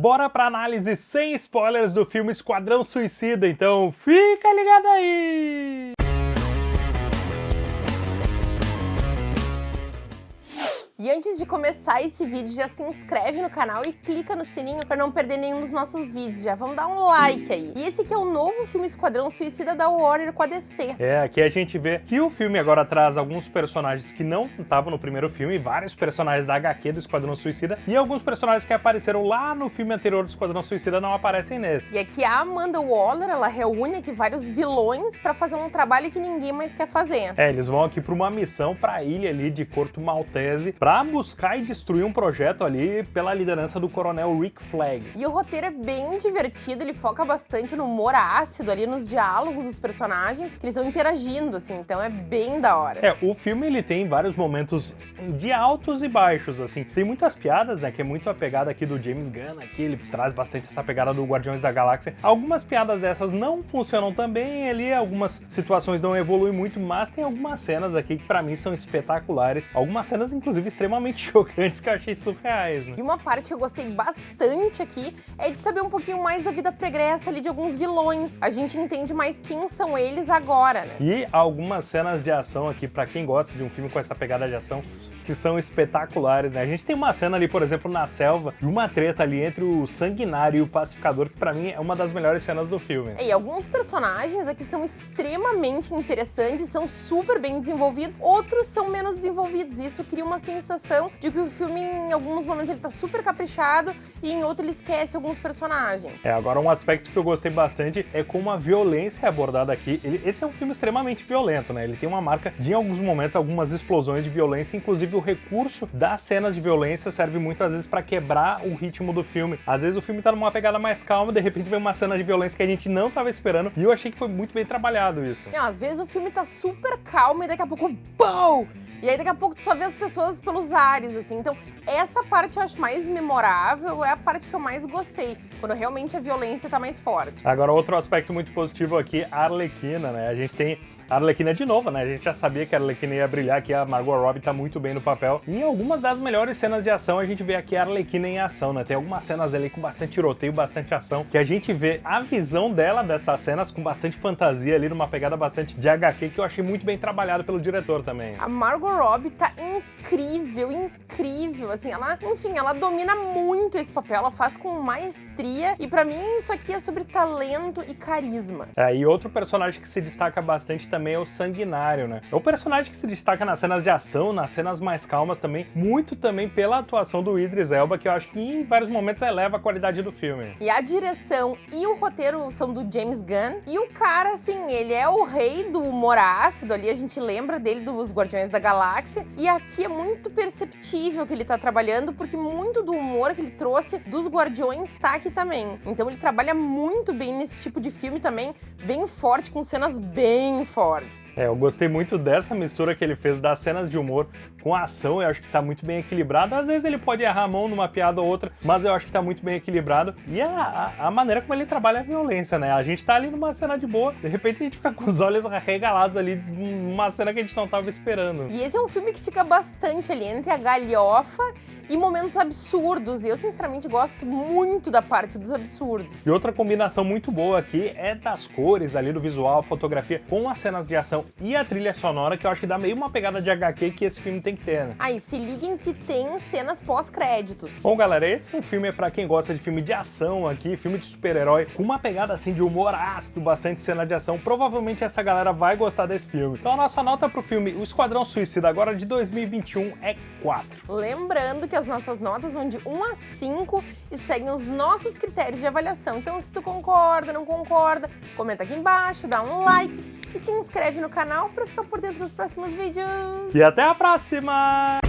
Bora pra análise sem spoilers do filme Esquadrão Suicida, então fica ligado aí! E antes de começar esse vídeo, já se inscreve no canal e clica no sininho para não perder nenhum dos nossos vídeos. Já vamos dar um like aí. E esse aqui é o novo filme Esquadrão Suicida da Warner com a DC. É, aqui a gente vê que o filme agora traz alguns personagens que não estavam no primeiro filme, vários personagens da HQ do Esquadrão Suicida, e alguns personagens que apareceram lá no filme anterior do Esquadrão Suicida não aparecem nesse. E aqui a Amanda Waller, ela reúne aqui vários vilões para fazer um trabalho que ninguém mais quer fazer. É, eles vão aqui para uma missão para a ilha ali de Corto Maltese, para buscar e destruir um projeto ali pela liderança do coronel Rick Flag. E o roteiro é bem divertido, ele foca bastante no humor ácido ali, nos diálogos dos personagens, que eles estão interagindo, assim, então é bem da hora. É, o filme ele tem vários momentos de altos e baixos, assim. Tem muitas piadas, né, que é muito a pegada aqui do James Gunn, aqui ele traz bastante essa pegada do Guardiões da Galáxia. Algumas piadas dessas não funcionam também ali, algumas situações não evoluem muito, mas tem algumas cenas aqui que pra mim são espetaculares. Algumas cenas, inclusive, extremamente chocantes que eu achei surreais, né? E uma parte que eu gostei bastante aqui é de saber um pouquinho mais da vida pregressa ali de alguns vilões. A gente entende mais quem são eles agora, né? E algumas cenas de ação aqui, pra quem gosta de um filme com essa pegada de ação, que são espetaculares, né? A gente tem uma cena ali, por exemplo, na selva, de uma treta ali entre o Sanguinário e o Pacificador, que pra mim é uma das melhores cenas do filme. E alguns personagens aqui são extremamente interessantes, são super bem desenvolvidos, outros são menos desenvolvidos, isso cria uma sensação de que o filme, em alguns momentos, ele tá super caprichado e em outro ele esquece alguns personagens. É, agora um aspecto que eu gostei bastante é como a violência é abordada aqui. Ele, esse é um filme extremamente violento, né? Ele tem uma marca de, em alguns momentos, algumas explosões de violência, inclusive o recurso das cenas de violência serve muitas vezes para quebrar o ritmo do filme. Às vezes o filme tá numa pegada mais calma, de repente vem uma cena de violência que a gente não tava esperando, e eu achei que foi muito bem trabalhado isso. Não, às vezes o filme tá super calmo e daqui a pouco, BOM! E aí daqui a pouco tu só vê as pessoas pelos ares, assim. Então essa parte eu acho mais memorável, é a parte que eu mais gostei, quando realmente a violência tá mais forte. Agora outro aspecto muito positivo aqui, a Arlequina, né? A gente tem a Arlequina de novo, né? A gente já sabia que a Arlequina ia brilhar, que a Margot Robbie tá muito bem no papel. E em algumas das melhores cenas de ação, a gente vê aqui a Arlequina em ação, né? Tem algumas cenas ali com bastante tiroteio, bastante ação, que a gente vê a visão dela dessas cenas com bastante fantasia ali, numa pegada bastante de HQ, que eu achei muito bem trabalhado pelo diretor também. A Margot Robbie tá incrível, incrível, assim, ela, enfim, ela domina muito esse papel, ela faz com maestria, e pra mim isso aqui é sobre talento e carisma. É, e outro personagem que se destaca bastante também é o Sanguinário, né? É o personagem que se destaca nas cenas de ação, nas cenas mais calmas também, muito também pela atuação do Idris Elba, que eu acho que em vários momentos eleva a qualidade do filme. E a direção e o roteiro são do James Gunn, e o cara, assim, ele é o rei do humor ácido ali, a gente lembra dele dos Guardiões da Galáxia, e aqui é muito perceptível que ele tá trabalhando, porque muito do humor que ele trouxe dos Guardiões tá aqui também. Então ele trabalha muito bem nesse tipo de filme também, bem forte, com cenas bem fortes fortes. É, eu gostei muito dessa mistura que ele fez das cenas de humor com a ação, eu acho que tá muito bem equilibrado. Às vezes ele pode errar a mão numa piada ou outra, mas eu acho que tá muito bem equilibrado. E a, a, a maneira como ele trabalha a violência, né? A gente tá ali numa cena de boa, de repente a gente fica com os olhos arregalados ali numa cena que a gente não tava esperando. E esse é um filme que fica bastante ali entre a galhofa e momentos absurdos. E eu, sinceramente, gosto muito da parte dos absurdos. E outra combinação muito boa aqui é das cores ali do visual, fotografia, com as cenas de ação e a trilha sonora, que eu acho que dá meio uma pegada de HQ que esse filme tem que né? Aí, se liguem que tem cenas pós-créditos. Bom, galera, esse é um filme para quem gosta de filme de ação aqui, filme de super-herói, com uma pegada assim de humor ácido, bastante cena de ação. Provavelmente essa galera vai gostar desse filme. Então a nossa nota pro filme O Esquadrão Suicida agora de 2021 é 4. Lembrando que as nossas notas vão de 1 a 5 e seguem os nossos critérios de avaliação. Então se tu concorda, não concorda, comenta aqui embaixo, dá um like e te inscreve no canal para ficar por dentro dos próximos vídeos. E até a próxima!